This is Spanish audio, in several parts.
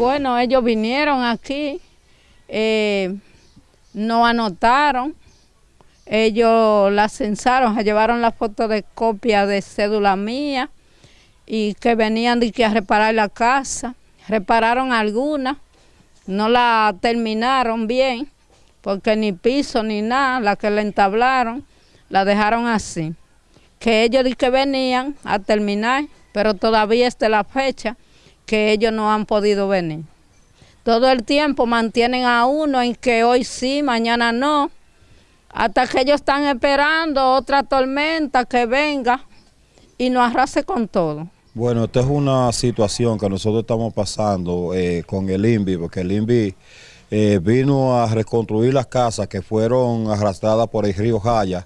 Bueno, ellos vinieron aquí, eh, no anotaron, ellos la censaron, se llevaron la fotocopia de cédula mía y que venían de que a reparar la casa. Repararon algunas, no la terminaron bien, porque ni piso ni nada, la que la entablaron, la dejaron así. Que ellos di que venían a terminar, pero todavía está la fecha que ellos no han podido venir. Todo el tiempo mantienen a uno en que hoy sí, mañana no, hasta que ellos están esperando otra tormenta que venga y nos arrase con todo. Bueno, esta es una situación que nosotros estamos pasando eh, con el INVI, porque el INVI eh, vino a reconstruir las casas que fueron arrastradas por el río Jaya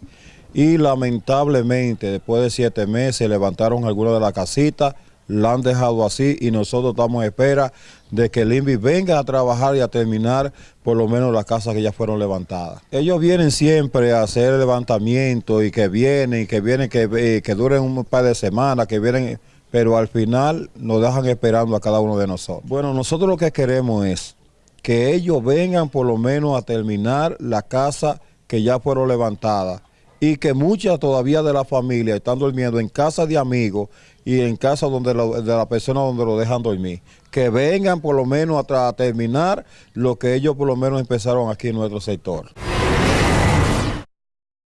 y lamentablemente después de siete meses levantaron algunas de las casitas, la han dejado así y nosotros estamos en espera de que el INVI venga a trabajar y a terminar por lo menos las casas que ya fueron levantadas. Ellos vienen siempre a hacer levantamiento y que vienen, y que vienen, que, eh, que duren un par de semanas, que vienen, pero al final nos dejan esperando a cada uno de nosotros. Bueno, nosotros lo que queremos es que ellos vengan por lo menos a terminar la casa que ya fueron levantadas y que muchas todavía de la familia están durmiendo en casa de amigos y en casa donde de la persona donde lo dejan dormir. Que vengan por lo menos a, a terminar lo que ellos por lo menos empezaron aquí en nuestro sector.